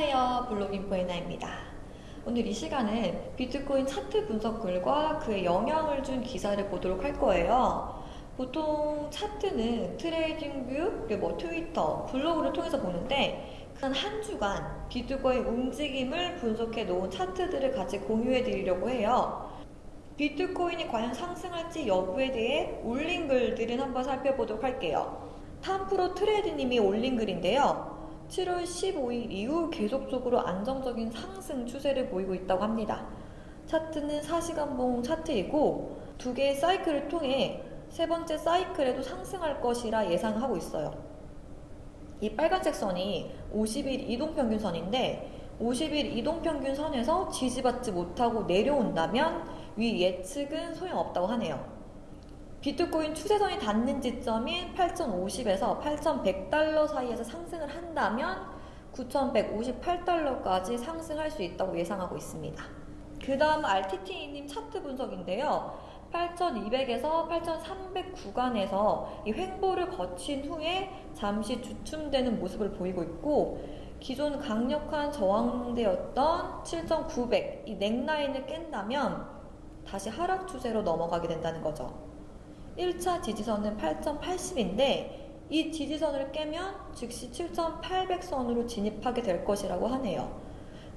안녕하세요. 블로깅포 에나입니다. 오늘 이 시간은 비트코인 차트 분석 글과 그에 영향을 준 기사를 보도록 할 거예요. 보통 차트는 트레이딩뷰, 뭐 트위터, 블로그를 통해서 보는데 한 주간 비트코인 움직임을 분석해 놓은 차트들을 같이 공유해 드리려고 해요. 비트코인이 과연 상승할지 여부에 대해 올린 글들은 한번 살펴보도록 할게요. 탐프로 트레이드님이 올린 글인데요. 7월 15일 이후 계속적으로 안정적인 상승 추세를 보이고 있다고 합니다. 차트는 4시간봉 차트이고 두 개의 사이클을 통해 세 번째 사이클에도 상승할 것이라 예상하고 있어요. 이 빨간색 선이 50일 이동평균선인데 50일 이동평균선에서 지지받지 못하고 내려온다면 위 예측은 소용없다고 하네요. 비트코인 추세선이 닿는 지점인 8,050에서 8,100달러 사이에서 상승을 한다면 9,158달러까지 상승할 수 있다고 예상하고 있습니다. 그 다음 RTT님 차트 분석인데요. 8,200에서 8,300 구간에서 이 횡보를 거친 후에 잠시 주춤되는 모습을 보이고 있고 기존 강력한 저항대였던 7,900 이 넥라인을 깬다면 다시 하락 추세로 넘어가게 된다는 거죠. 1차 지지선은 8,080인데 이 지지선을 깨면 즉시 7,800선으로 진입하게 될 것이라고 하네요.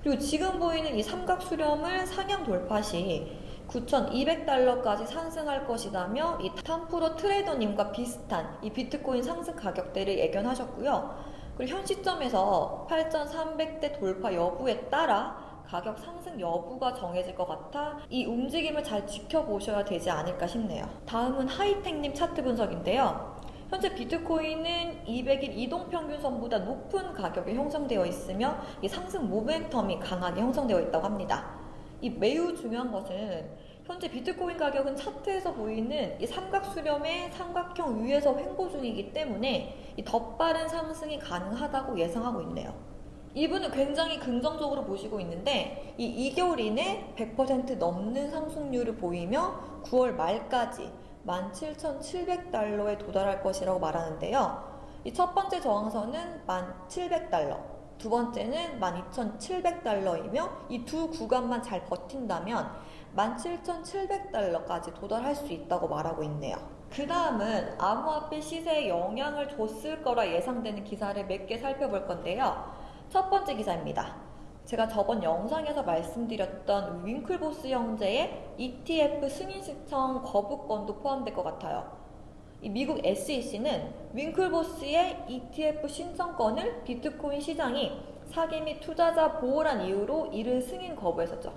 그리고 지금 보이는 이 삼각 수렴을 상향 돌파 시 9,200달러까지 상승할 것이다며 이 탐프로 트레이더님과 비슷한 이 비트코인 상승 가격대를 예견하셨고요. 그리고 현 시점에서 8,300대 돌파 여부에 따라 가격 상승 여부가 정해질 것 같아 이 움직임을 잘 지켜보셔야 되지 않을까 싶네요. 다음은 하이텍님 차트 분석인데요. 현재 비트코인은 200일 이동평균선보다 높은 가격이 형성되어 있으며 이 상승 모멘텀이 강하게 형성되어 있다고 합니다. 이 매우 중요한 것은 현재 비트코인 가격은 차트에서 보이는 이 삼각 수렴의 삼각형 위에서 횡보 중이기 때문에 이 더 빠른 상승이 가능하다고 예상하고 있네요. 이분은 굉장히 긍정적으로 보시고 있는데 이 2개월 이내 100% 넘는 상승률을 보이며 9월 말까지 17,700달러에 도달할 것이라고 말하는데요. 이 첫 번째 저항선은 1,700달러, 두 번째는 12,700달러이며 이 두 구간만 잘 버틴다면 17,700달러까지 도달할 수 있다고 말하고 있네요. 그 다음은 암호화폐 시세에 영향을 줬을 거라 예상되는 기사를 몇 개 살펴볼 건데요. 첫 번째 기사입니다. 제가 저번 영상에서 말씀드렸던 윙클보스 형제의 ETF 승인 신청 거부권도 포함될 것 같아요. 이 미국 SEC는 윙클보스의 ETF 신청권을 비트코인 시장이 사기 및 투자자 보호란 이유로 이를 승인 거부했었죠.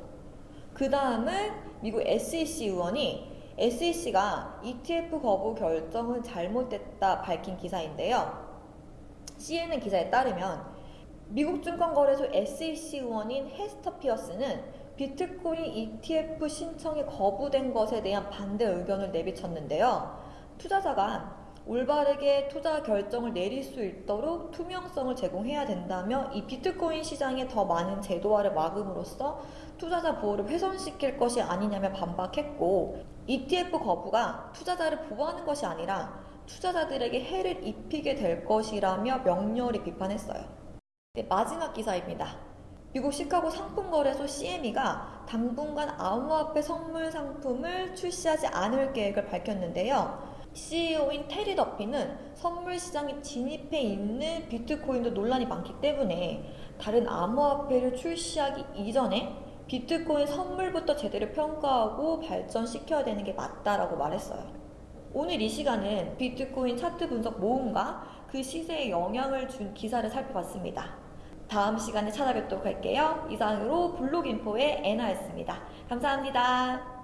그 다음은 미국 SEC 의원이 SEC가 ETF 거부 결정은 잘못됐다 밝힌 기사인데요. CNN 기사에 따르면 미국 증권거래소 SEC 의원인 헤스터 피어스는 비트코인 ETF 신청이 거부된 것에 대한 반대 의견을 내비쳤는데요. 투자자가 올바르게 투자 결정을 내릴 수 있도록 투명성을 제공해야 된다며 이 비트코인 시장에 더 많은 제도화를 막음으로써 투자자 보호를 훼손시킬 것이 아니냐며 반박했고 ETF 거부가 투자자를 보호하는 것이 아니라 투자자들에게 해를 입히게 될 것이라며 명렬히 비판했어요. 네, 마지막 기사입니다. 미국 시카고 상품거래소 CME가 당분간 암호화폐 선물 상품을 출시하지 않을 계획을 밝혔는데요. CEO인 테리 더피는 선물 시장에 진입해 있는 비트코인도 논란이 많기 때문에 다른 암호화폐를 출시하기 이전에 비트코인 선물부터 제대로 평가하고 발전시켜야 되는 게 맞다라고 말했어요. 오늘 이 시간은 비트코인 차트 분석 모음과 그 시세에 영향을 준 기사를 살펴봤습니다. 다음 시간에 찾아뵙도록 할게요. 이상으로 블록인포의 애나였습니다. 감사합니다.